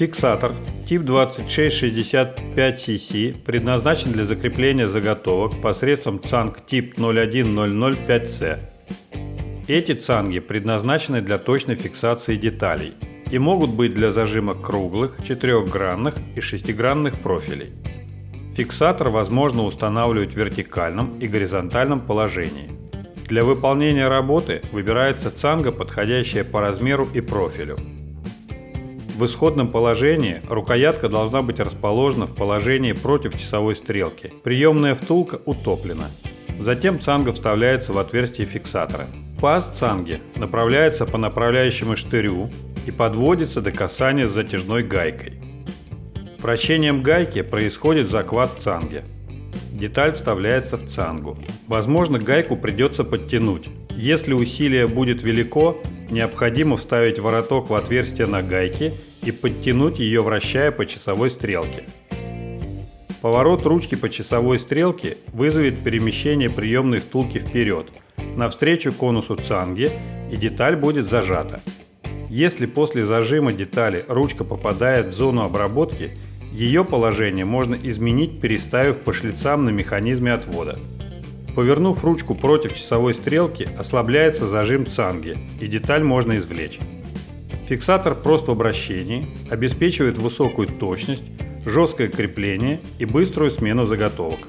Фиксатор тип 2665cc предназначен для закрепления заготовок посредством цанг тип 01005C. Эти цанги предназначены для точной фиксации деталей и могут быть для зажима круглых, четырехгранных и шестигранных профилей. Фиксатор возможно устанавливать в вертикальном и горизонтальном положении. Для выполнения работы выбирается цанга, подходящая по размеру и профилю. В исходном положении рукоятка должна быть расположена в положении против часовой стрелки. Приемная втулка утоплена. Затем цанга вставляется в отверстие фиксатора. Паз цанги направляется по направляющему штырю и подводится до касания с затяжной гайкой. Вращением гайки происходит захват цанги. Деталь вставляется в цангу. Возможно, гайку придется подтянуть. Если усилие будет велико, необходимо вставить вороток в отверстие на гайке и подтянуть ее, вращая по часовой стрелке. Поворот ручки по часовой стрелке вызовет перемещение приемной втулки вперед, навстречу конусу цанги, и деталь будет зажата. Если после зажима детали ручка попадает в зону обработки, ее положение можно изменить, переставив по шлицам на механизме отвода. Повернув ручку против часовой стрелки, ослабляется зажим цанги, и деталь можно извлечь. Фиксатор прост в обращении, обеспечивает высокую точность, жесткое крепление и быструю смену заготовок.